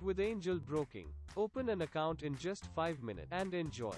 With Angel Broking, open an account in just 5 minutes and enjoy.